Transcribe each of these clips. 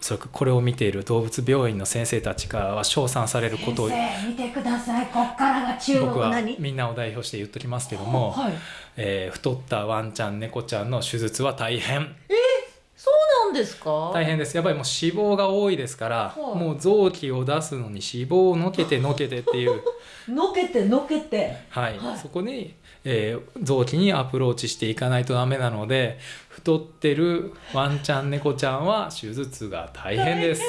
おそらくこれを見ている動物病院の先生たちからは称賛されることを先生見てください。こっからが中僕はみんなを代表して言っときますけども、はい。えー太ったワンちゃん猫ちゃんの手術は大変。そうなんですか？大変です。やっぱりもう脂肪が多いですから、はい。もう臓器を出すのに脂肪をのけてのけてっていう、のけてのけて。はい。はい。そこに、えー臓器にアプローチしていかないとダメなので太ってるワンちゃん猫ちゃんは手術が大変です。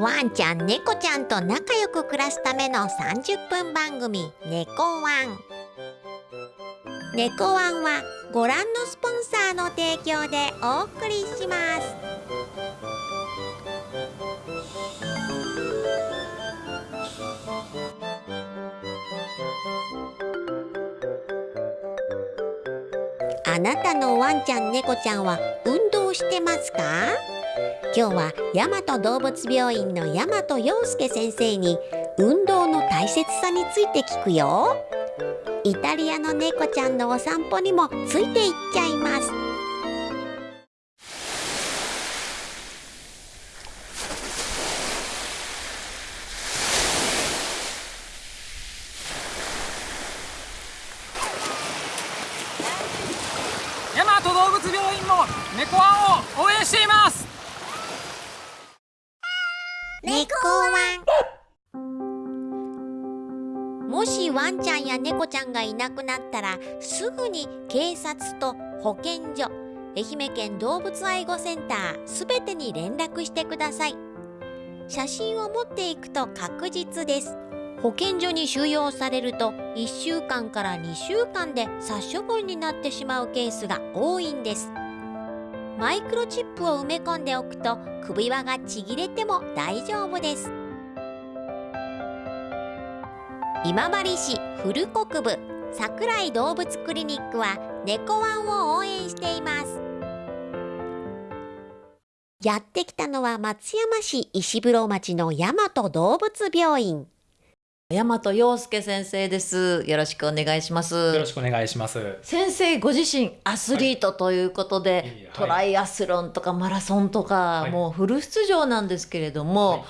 ワンちゃん猫ちゃんと仲良く暮らすための30分番組「猫ワン」猫ワンはご覧のスポンサーの提供でお送りします。あなたのワンちゃん猫ちゃんは運動してますか？今日は大和動物病院の大和洋介先生に運動の大切さについて聞くよ。イタリアの猫ちゃんのお散歩にもついていっちゃいます。ちゃんや猫ちゃんがいなくなったらすぐに警察と保健所愛媛県動物愛護センターすべてに連絡してください。写真を持っていくと確実です。保健所に収容されると1週間から2週間で殺処分になってしまうケースが多いんです。マイクロチップを埋め込んでおくと首輪がちぎれても大丈夫です。今治市古国部桜井動物クリニックは猫ワンを応援しています。やってきたのは松山市石風呂町の大和動物病院。大和陽介先生です。よろしくお願いします。よろしくお願いします。先生ご自身アスリートということで、はい。トライアスロンとかマラソンとか、はい。もうフル出場なんですけれども、はい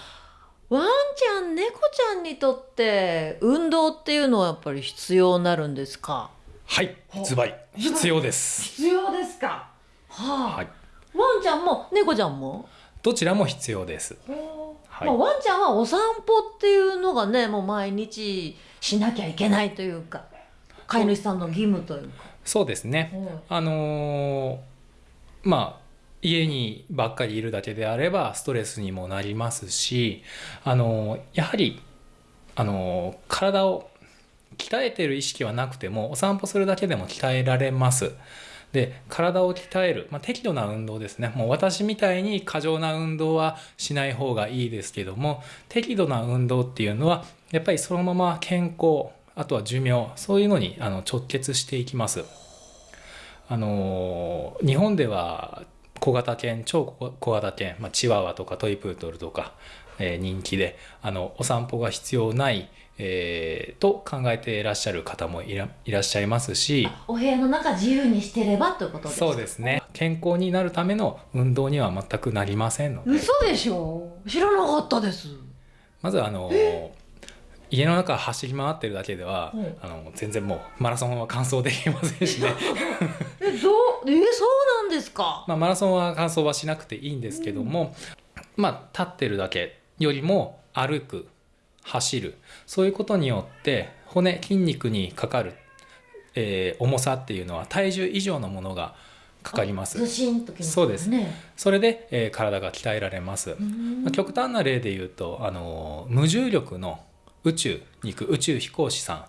ワンちゃん猫ちゃんにとって運動っていうのはやっぱり必要になるんですか？はい、ズバリ。必要です。必要ですか？はあ、はい、ワンちゃんも猫ちゃんも、どちらも必要です。はい。まあ、ワンちゃんはお散歩っていうのがねもう毎日しなきゃいけないというか飼い主さんの義務というか。そうですね。あのーまあ家にばっかりいるだけであればストレスにもなりますし、あのやはり、あの体を鍛えてる意識はなくてもお散歩するだけでも鍛えられます。で体を鍛える、まあ、適度な運動ですねもう私みたいに過剰な運動はしない方がいいですけども適度な運動っていうのはやっぱりそのまま健康あとは寿命そういうのにあの直結していきます。あの日本では小型犬超小小型犬、まあ、チワワとかトイプードルとか、えー人気であのお散歩が必要ない、えーと考えていらっしゃる方もいらいらっしゃいますしお部屋の中自由にしてればということですか？そうですね。健康になるための運動には全くなりませんので。嘘でしょ？知らなかったです。まずあの家の中走り回ってるだけではうん。あの全然もうマラソンは完走できませんしね。えそうえそうなんですか？まあ、マラソンは完走はしなくていいんですけども、まあ、立ってるだけよりも歩く走る。そういうことによって骨筋肉にかかる、えー重さっていうのは体重以上のものがかかりまずすときますそうです。ねそれで、えー体が鍛えられます、うん。まあ極端な例で言うとあの無重力の宇宙に行く宇宙飛行士さん。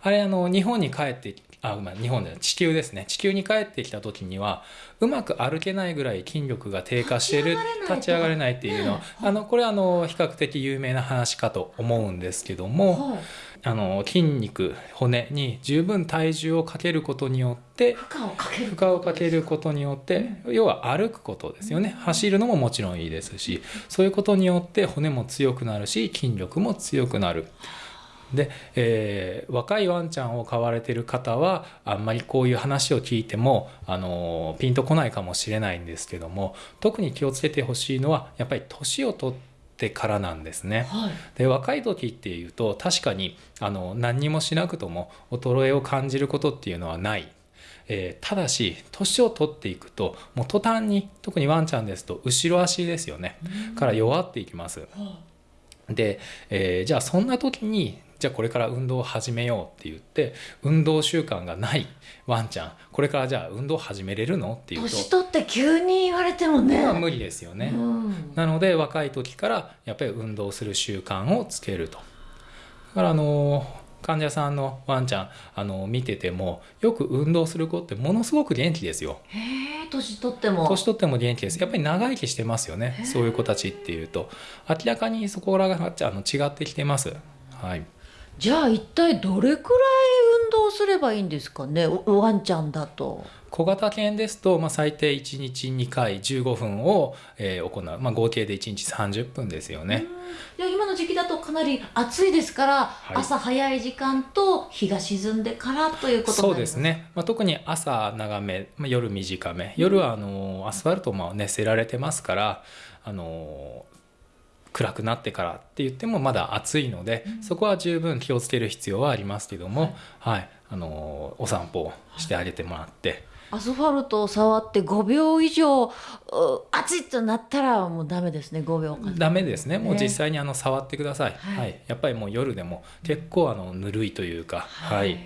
あれあの日本に帰ってあ、まあ、日本で地球ですね。地球に帰ってきた時にはうまく歩けないぐらい筋力が低下している立ち上がれないっていうの。あのこれはあの比較的有名な話かと思うんですけどもはいあの筋肉骨に十分体重をかけることによって負荷をかける。負荷をかけることによって要は歩くことですよね。走るのももちろんいいですしそういうことによって骨も強くなるし筋力も強くなる。で、えー若いワンちゃんを飼われてる方はあんまりこういう話を聞いても、あのピンとこないかもしれないんですけども特に気をつけてほしいのはやっぱり年を取ってからなんですね。はいで若い時っていうと確かにあの何にもしなくとも衰えを感じることっていうのはない。えーただし年を取っていくともう途端に特にワンちゃんですと後ろ足ですよねから弱っていきます。で、えーじゃあそんな時にじゃあこれから運動を始めようって言って運動習慣がないワンちゃんこれからじゃあ運動始めれるのっていうと年取って急に言われてもねまあ無理ですよね。うんなので若い時からやっぱり運動する習慣をつけると。だからあの患者さんのワンちゃんあの見ててもよく運動する子ってものすごく元気ですよ。へえ年取っても年取っても元気です。やっぱり長生きしてますよね。そういう子たちっていうと明らかにそこらがあの違ってきてます。はい。じゃあ一体どれくらい運動すればいいんですかね？おワンちゃんだと。小型犬ですと、まあ、最低1日2回15分を、えー行う、まあ、合計で1日30分ですよね。いや今の時期だとかなり暑いですから、い。朝早い時間と日が沈んでからということにそうですね、まあ、特に朝長め、まあ、夜短め。夜はあのアスファルトも熱せられてますからあの暗くなってからって言ってもまだ暑いので、そこは十分気をつける必要はありますけども、はい。あのお散歩をしてあげてもらって。アスファルトを触って5秒以上う暑いとなったらもうダメですね5秒間。ダメですね。もうね実際にあの触ってください、はい。はい。やっぱりもう夜でも結構あのぬるいというか、はい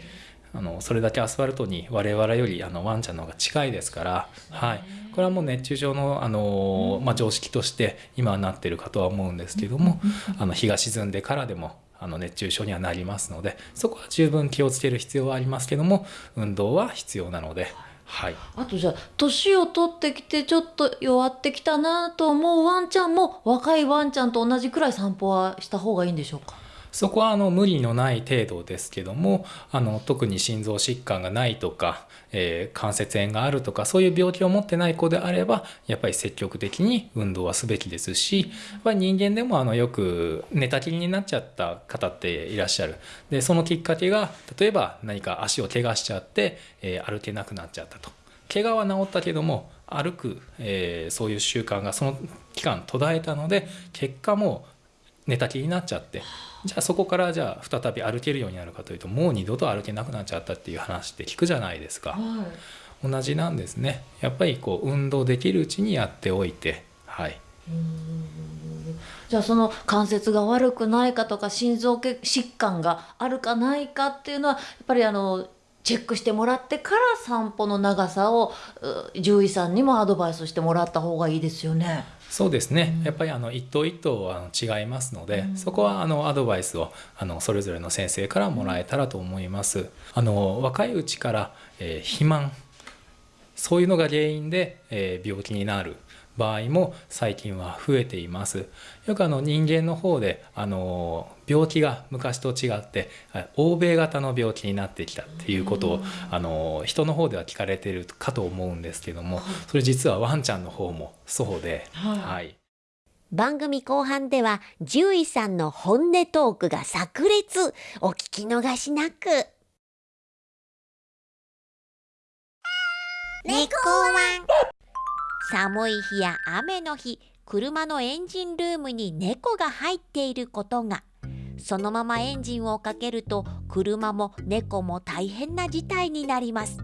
あのそれだけアスファルトに我々よりあのワンちゃんの方が近いですから、はい、これはもう熱中症のあの、まあ、常識として今はなってるかとは思うんですけども、あの日が沈んでからでもあの熱中症にはなりますのでそこは十分気をつける必要はありますけども運動は必要なので、はい、あとじゃあ年を取ってきてちょっと弱ってきたなと思うワンちゃんも若いワンちゃんと同じくらい散歩はした方がいいんでしょうか？そこはあの無理のない程度ですけどもあの特に心臓疾患がないとか、えー関節炎があるとかそういう病気を持ってない子であればやっぱり積極的に運動はすべきですしやっぱり人間でもあのよく寝たきりになっちゃった方っていらっしゃる。でそのきっかけが例えば何か足を怪我しちゃって、えー歩けなくなっちゃったと。怪我は治ったけども歩く、えーそういう習慣がその期間途絶えたので結果も寝たきりになっちゃって。じゃあそこからじゃあ再び歩けるようになるかというともう二度と歩けなくなっちゃったっていう話って聞くじゃないですか。はい。同じなんですね。やっぱりこう運動できるうちにやっておいて。はい。じゃあその関節が悪くないかとか心臓系疾患があるかないかっていうのはやっぱりあのチェックしてもらってから散歩の長さをう獣医さんにもアドバイスしてもらった方がいいですよね。そうですね、やっぱりあの一頭一頭あの違いますので、そこはあのアドバイスをあのそれぞれの先生からもらえたらと思います。あの若いうちから、えー肥満そういうのが原因で、えー病気になる場合も最近は増えています。よくあの人間の方であの病気が昔と違ってあ欧米型の病気になってきたっていうことをあの人の方では聞かれているかと思うんですけどもそれ実はワンちゃんの方もそうで、はい。はい、番組後半では獣医さんの本音トークが炸裂。お聞き逃しなく。猫ワン。寒い日や雨の日車のエンジンルームに猫が入っていることがそのままエンジンをかけると車も猫も大変な事態になります。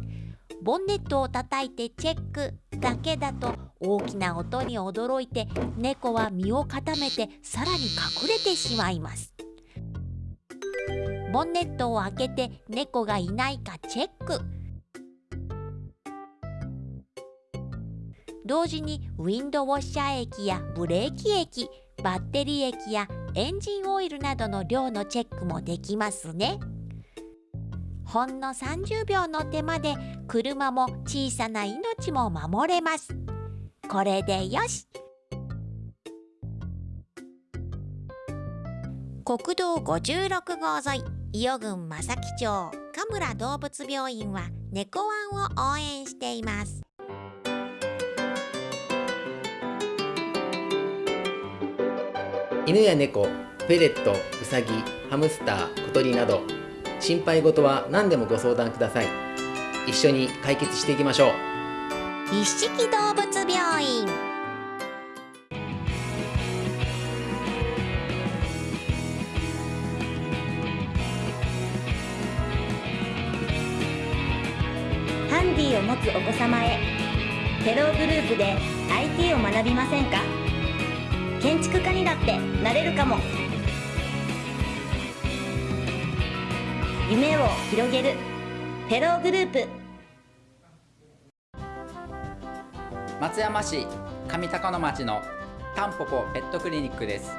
ボンネットを叩いてチェックだけだと大きな音に驚いて猫は身を固めてさらに隠れてしまいます。ボンネットを開けて猫がいないかチェック。同時にウィンドウォッシャー液やブレーキ液バッテリー液やエンジンオイルなどの量のチェックもできますね。ほんの30秒の手間で車も小さな命も守れます。これでよし。国道56号沿い伊予郡正木町神村動物病院は猫ワンを応援しています。犬や猫ペレットウサギハムスター小鳥など心配事は何でもご相談ください。一緒に解決していきましょう。一色動物病院。ハンディを持つお子様へ。テログループで IT を学びませんか？建築家にだってなれるかも。夢を広げる。テログループ。松山市上高野町のタンポポペットクリニックです。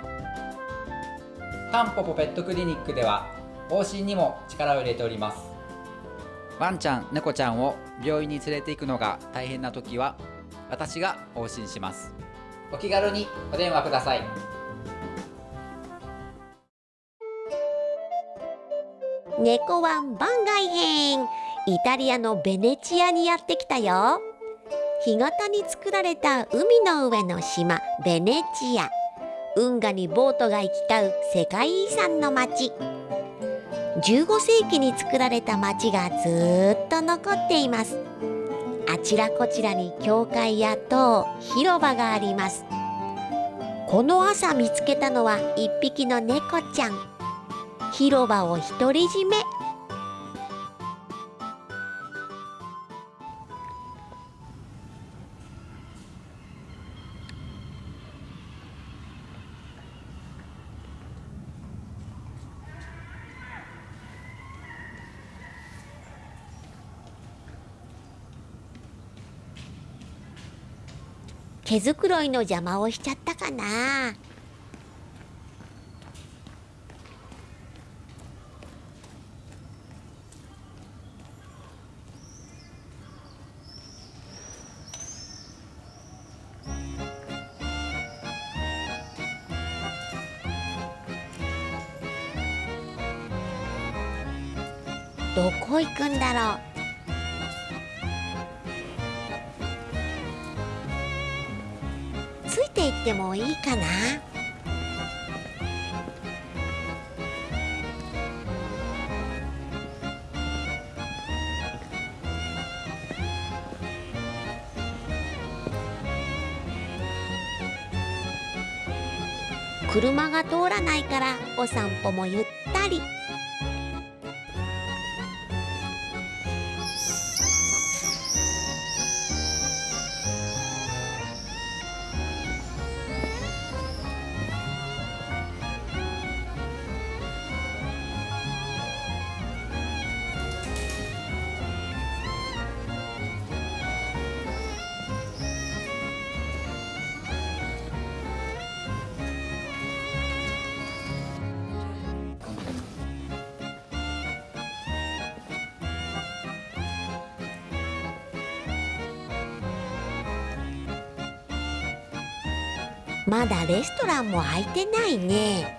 タンポポペットクリニックでは往診にも力を入れております。ワンちゃん猫ちゃんを病院に連れて行くのが大変な時は私が往診します。お気軽にお電話ください。猫ワン番外編。イタリアのベネチアにやってきたよ。干潟に作られた海の上の島ベネチア。運河にボートが行き交う世界遺産の町。15世紀に作られた町がずっと残っています。あちらこちらに教会や塔広場があります。この朝見つけたのは1匹の猫ちゃん。広場を独り占め。毛づくろいの邪魔をしちゃったかな。ってもいいかな？車が通らないからお散歩もゆったり。まだレストランも開いてないね。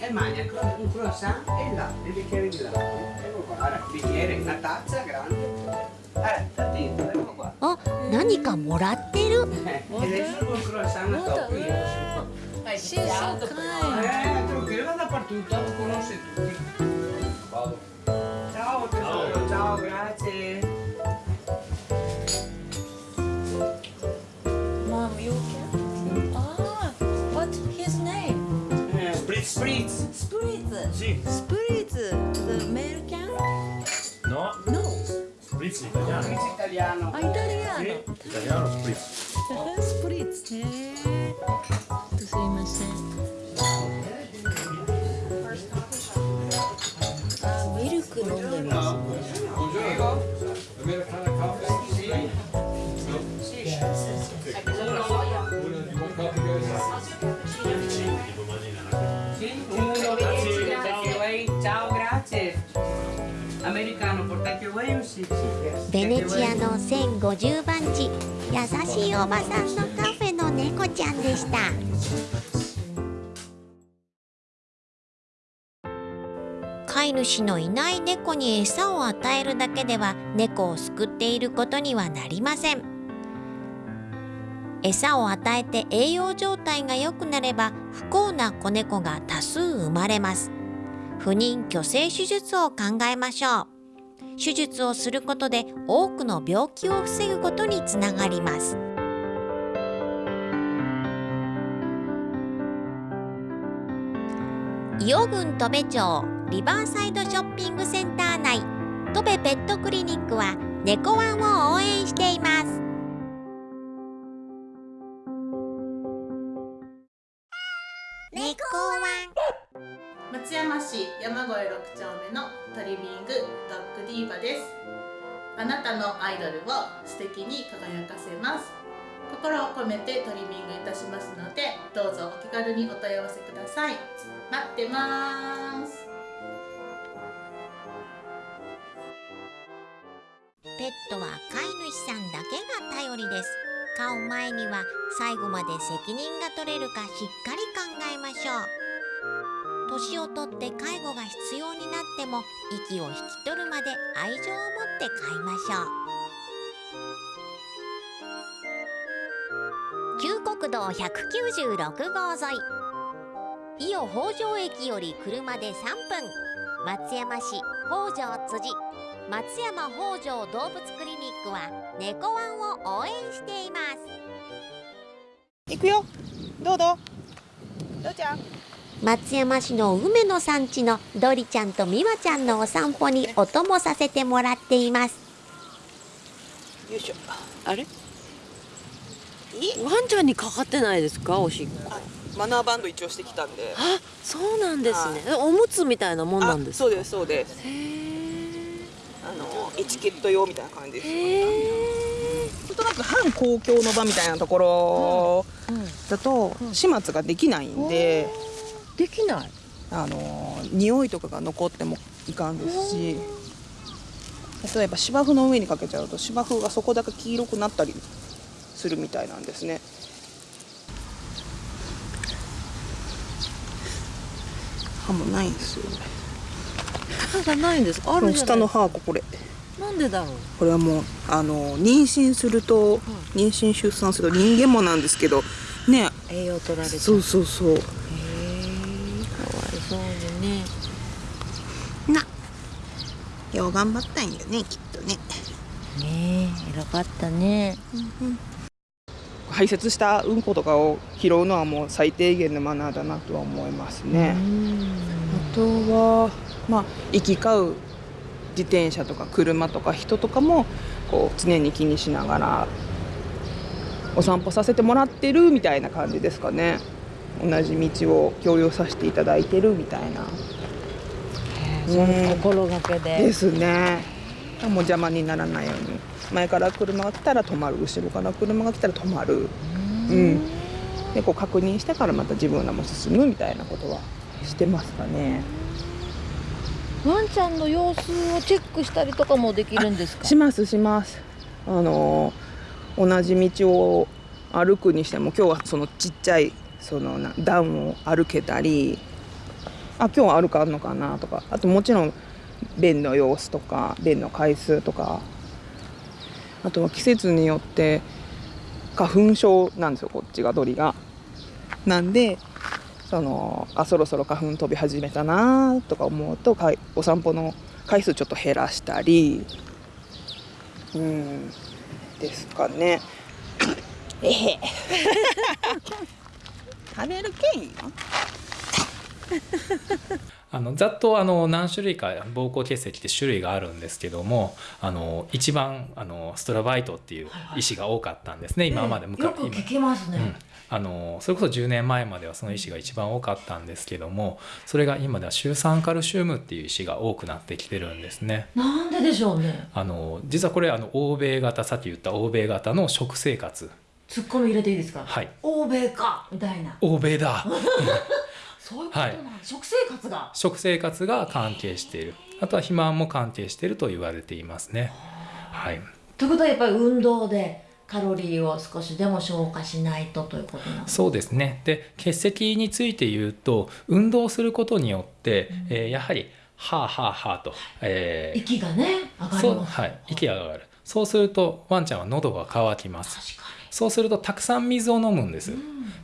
Guarda che cosa contenta. Sì. Un croissant e magna un croissant e latte, il bicchiere di latte. Ecco qua, allora, bicchiere, una tazza grande. Eh, tattino, ecco qua. あ何かもらってる Eh, ed è solo un croissant a tocco io. She's so kind. Eh, trucchi, va dappertutto, lo conosce tutti. Ciao tesoro, ciao, grazie. Sì. Spritz. The American? No, No. spritz italiano. Spritz italiano. Ah, italiano. Sì, italiano spritz. Spritz. Eh. すいまベネチアの1050番地優しいおばさんのカフェの猫ちゃんでした。飼い主のいない猫に餌を与えるだけでは猫を救っていることにはなりません。餌を与えて栄養状態が良くなれば不幸な子猫が多数生まれます。不妊去勢手術を考えましょう。手術をすることで多くの病気を防ぐことにつながります。伊予郡戸部町リバーサイドショッピングセンター内戸部ペットクリニックは猫ワンを応援しています。猫ワン。松山市山越6丁目のトリミングドッグディーバです。あなたのアイドルを素敵に輝かせます。心を込めてトリミングいたしますのでどうぞお気軽にお問い合わせください。待ってます。ペットは飼い主さんだけが頼りです。飼う前には最後まで責任が取れるかしっかり考えましょう。年をとって介護が必要になっても息を引き取るまで愛情を持って飼いましょう。旧国道196号沿い。伊予北条駅より車で3分。松山市北条辻松山北条動物クリニックは猫ワンを応援しています。行くよ。どうどう？どうちゃん？松山市の梅の産地のドリちゃんとミワちゃんのお散歩にお供させてもらっています。よいしょ。あれ？ワンちゃんにかかってないですか？おしっこ。マナーバンド一応してきたんで。あそうなんですね。おむつみたいなもんなんですか？そうですそうです。あのエチケット用みたいな感じです。なんとなく反公共の場みたいなところだと始末ができないんで、できない。あの匂いとかが残ってもいかんですし。例えば芝生の上にかけちゃうと芝生がそこだけ黄色くなったりするみたいなんですね。歯もないんですよ歯がないんです。かある下の歯はこれなんでだろう。これはもうあの妊娠すると、妊娠出産すると人間もなんですけどね。栄養取られちゃう。そうそうそうにねな頑張ったんよねきっとね。ねえ偉かったね、排泄したうんことかを拾うのはもう最低限のマナーだなとは思いますね。あとはまあ行き交う自転車とか車とか人とかもこう常に気にしながらお散歩させてもらってるみたいな感じですかね。同じ道を共有させていただいてるみたいな。心がけで。ですね。もう邪魔にならないように前から車が来たら止まる後ろから車が来たら止まる。うんでこう確認してからまた自分らも進むみたいなことはしてますかね。ワンちゃんの様子をチェックしたりとかもできるんですか？しますしますあの同じ道を歩くにしても今日はそのちっちゃいそのな段を歩けたりあ今日は歩かあんのかなとかあともちろん便の様子とか便の回数とかあとは季節によって花粉症なんですよこっちが鳥が。なんでそのあそろそろ花粉飛び始めたなとか思うとかいお散歩の回数ちょっと減らしたりうんですかね。えへ 食べるけんよ。あのざっとあの何種類か膀胱結石って種類があるんですけどもあの一番あのストラバイトっていう石が多かったんですね、今までよく聞きますね。うんあのそれこそ10年前まではその石が一番多かったんですけどもそれが今ではシュウ酸カルシウムっていう石が多くなってきてるんですね。なんででしょうね。あの実はこれあの欧米型さっき言った欧米型の食生活ツッコミ入れていいですか？はい欧米かみたいな。欧米だ そういうことなん、食生活が。食生活が関係している。あとは肥満も関係していると言われていますね。はい、ということはやっぱり運動でカロリーを少しでも消化しないとということなんですそうですね。で結石について言うと運動することによって、えーやはり「はあはあはあ」と、えー息がね上がりそうます。はい、息が上がる。そうするとワンちゃんは喉が渇きます。そうするとたくさん水を飲むんです、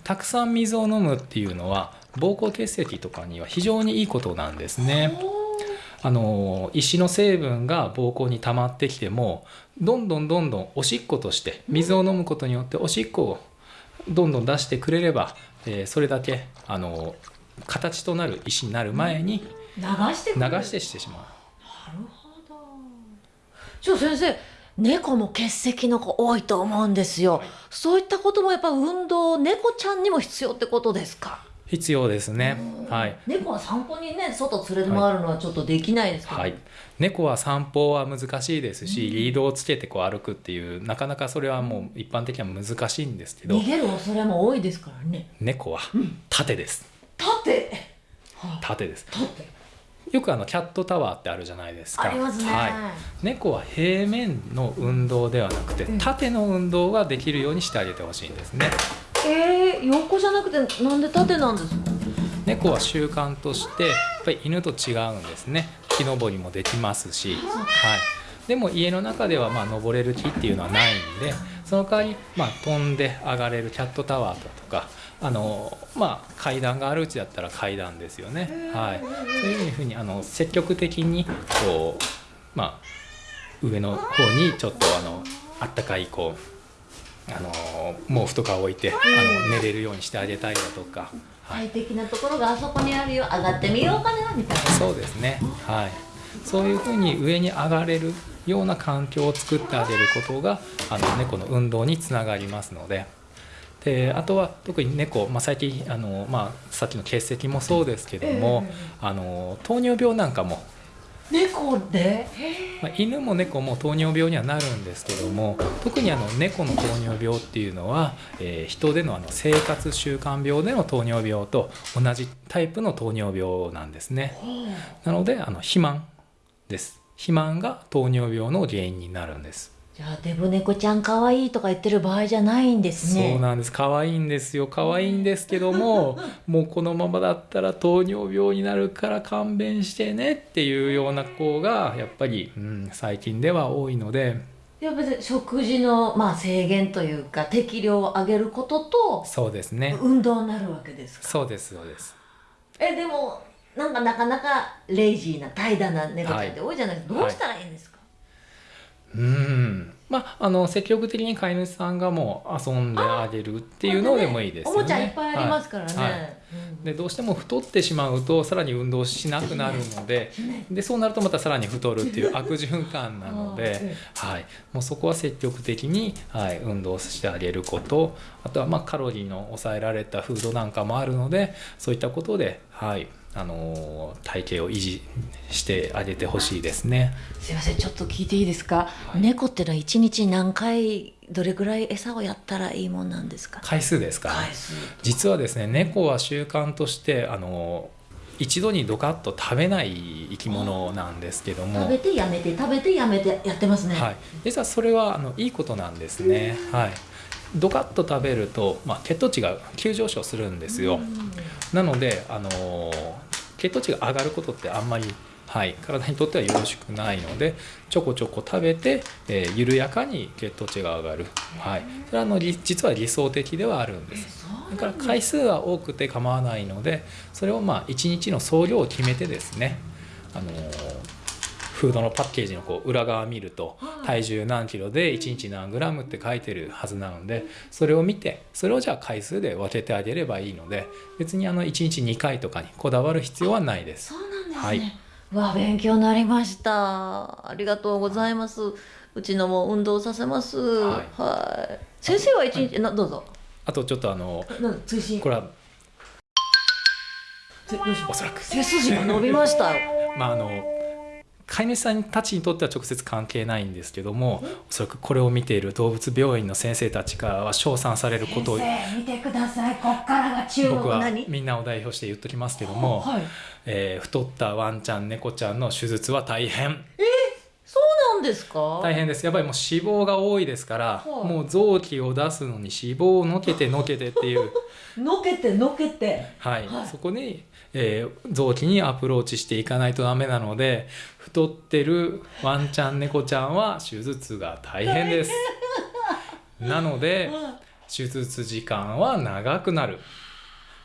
たくさん水を飲むっていうのは膀胱結石とかには非常にいいことなんですね。あの石の成分が膀胱に溜まってきてもどんどんどんどんおしっことして水を飲むことによっておしっこをどんどん出してくれれば、えーそれだけあの形となる石になる前に流してく流る。してしてしまう。ちょ先生猫も結石の子多いと思うんですよ、そういったこともやっぱ運動猫ちゃんにも必要ってことですか？必要ですね。はい。猫は散歩にね外連れ回るのはちょっとできないですけど、はい、猫は散歩は難しいですし、リードをつけてこう歩くっていうなかなかそれはもう一般的には難しいんですけど。逃げる恐れも多いですからね。猫は縦です、縦縦です。よくあのキャットタワーってあるじゃないですか。ありますね。はい、猫は平面の運動ではなくて縦の運動ができるようにしてあげてほしいんですねえー、横じゃなくてなんで縦なんですか？猫は習慣としてやっぱり犬と違うんですね。木登りもできますし、はい、でも家の中ではまあ登れる木っていうのはないんでその代わりまあ飛んで上がれるキャットタワーだとかあのまあ階段があるうちだったら階段ですよね、はい、そういうふうにあの積極的にこうまあ上の方にちょっとあのあったかいこうあの毛布とか置いてあの寝れるようにしてあげたりだとか。快適なところがあそこにあるよ上がってみようかなみたいな。そうですね。はい。そういうふうに上に上がれるような環境を作ってあげることがあの猫の運動につながりますので。であとは特に猫、まあ、最近あの、まあ、さっきの結石もそうですけども、あの糖尿病なんかも猫で？まあ、犬も猫も糖尿病にはなるんですけども特にあの猫の糖尿病っていうのは、えー人でのあの生活習慣病での糖尿病と同じタイプの糖尿病なんですね。なのであの肥満です。肥満が糖尿病の原因になるんです。じゃあデブ猫ちゃん可愛いとか言ってる場合じゃないんですね。そうなんです。可愛いんですよ。可愛いんですけども もうこのままだったら糖尿病になるから勘弁してねっていうような子がやっぱり、うん、最近では多いので。いや別に食事の、まあ、制限というか適量を上げることとそうですね。運動になるわけですか？そうですそうです。えでもなんかなかなかレイジーな怠惰な猫ちゃんって多いじゃないですか、はい。どうしたらいいんですか、うん。まああの積極的に飼い主さんがもう遊んであげるっていうのでもいいですよね。おもちゃいっぱいありますからね、はい。はいでどうしても太ってしまうとさらに運動しなくなるのででそうなるとまたさらに太るっていう悪循環なので、はい、もうそこは積極的に、はい、運動してあげること。あとはまあカロリーの抑えられたフードなんかもあるのでそういったことで、はい、あの体型を維持してあげてほしいですね。すいませんちょっと聞いていいですか、猫ってのは一日何回どれぐらい餌をやったらいいもんなんですか？回数ですか実はですね猫は習慣としてあの一度にドカッと食べない生き物なんですけども。食べてやめて食べてやめてやってますね、はい、実はそれはあのいいことなんですね、はい、ドカッと食べると、まあ、血糖値が急上昇するんですよ。なのであの血糖値が上がることってあんまりはい、体にとってはよろしくないのでちょこちょこ食べて、えー、緩やかに血糖値が上がる、はい、それはあの実は理想的ではあるんです。だから回数は多くて構わないのでそれをまあ1日の総量を決めてですね、あのー、フードのパッケージのこう裏側見ると体重何キロで1日何グラムって書いてるはずなのでそれを見てそれをじゃあ回数で分けてあげればいいので別にあの1日2回とかにこだわる必要はないです。そうなんですね、はい。わあ勉強になりました。ありがとうございます。うちのも運動させます。はい。先生は一日、などうぞ。あとちょっとあの追伸？これはおそらく。背筋が伸びましたよ。まああの飼い主さんたちにとっては直接関係ないんですけどもおそらくこれを見ている動物病院の先生たちからは称賛されることを先生見てくださいこっからが中僕は何？みんなを代表して言っときますけども、はい。えー太ったワンちゃん猫ちゃんの手術は大変。えそうなんですか？大変です。やっぱりもう脂肪が多いですから、はい。もう臓器を出すのに脂肪をのけてのけてっていう。のけてのけて。はい、そこに、えー臓器にアプローチしていかないとダメなので太ってるワンちゃん猫ちゃんは手術が大変です。なので 手術時間は長くなる。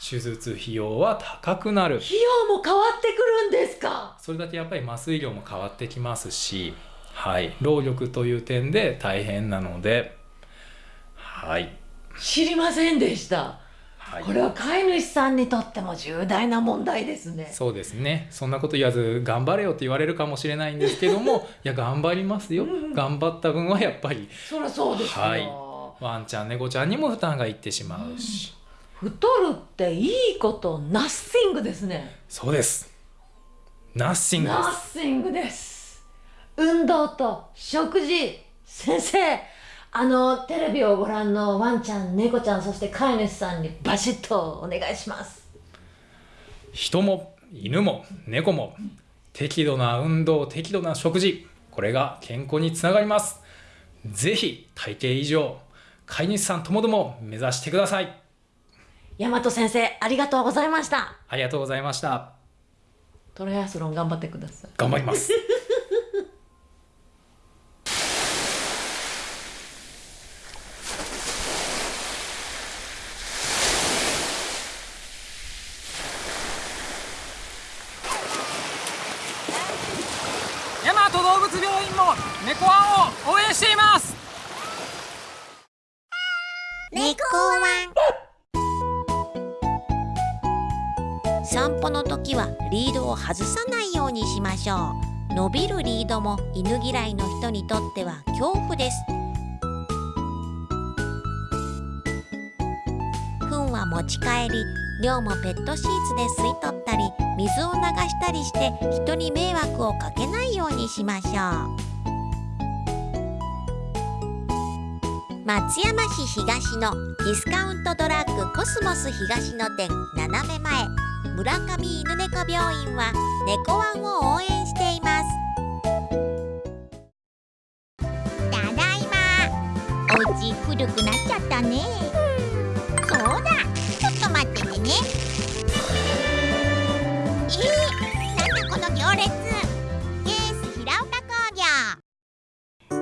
手術費用は高くなる。費用も変わってくるんですか？それだけやっぱり麻酔量も変わってきますし、はい、労力という点で大変なので、はい、知りませんでした、はい。これは飼い主さんにとっても重大な問題ですね。そうですね。そんなこと言わず頑張れよって言われるかもしれないんですけども いや頑張りますよ。頑張った分はやっぱり。そりゃそうですよ、はい。ワンちゃん猫ちゃんにも負担がいってしまうし、太るっていいことナッシングですね。そうです。ナッシングでナすッシングです運動と食事。先生あのテレビをご覧のワンちゃん猫ちゃんそして飼い主さんにバシッとお願いします。人も犬も猫も適度な運動適度な食事これが健康につながります。ぜひ体型以上飼い主さんともども目指してください。大和先生ありがとうございました。ありがとうございました。トライアスロン頑張ってください。頑張りますましょう。伸びるリードも犬嫌いの人にとっては恐怖です。糞は持ち帰り量もペットシーツで吸い取ったり水を流したりして人に迷惑をかけないようにしましょう。松山市東のディスカウントドラッグコスモス東野店斜め前。村上犬猫病院は猫ワンを応援しています。ただいま。お家古くなっちゃったね。そうだ。ちょっと待っててね。えー、なんだこの行列。ケース平岡工業。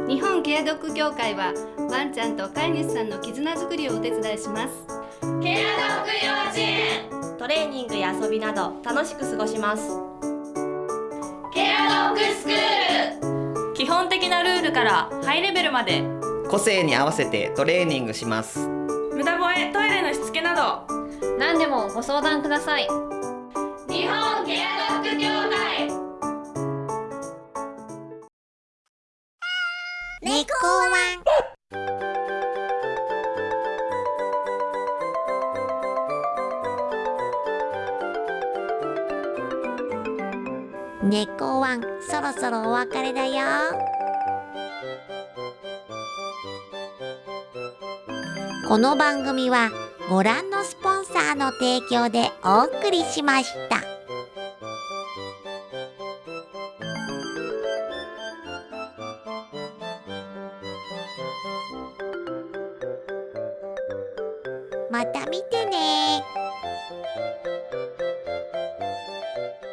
日本ケアドッグ協会はワンちゃんと飼い主さんの絆づくりをお手伝いします。ケアドッグ幼稚園トレーニングや遊びなど楽しく過ごします。ケアドッグスクール。基本的なルールからハイレベルまで。個性に合わせてトレーニングします。無駄吠えトイレのしつけなど。何でももご相談ください。日本ケアドッグ協会。猫ワン猫ワンそろそろお別れだよこの番組はご覧のスポンサーの提供でお送りしました。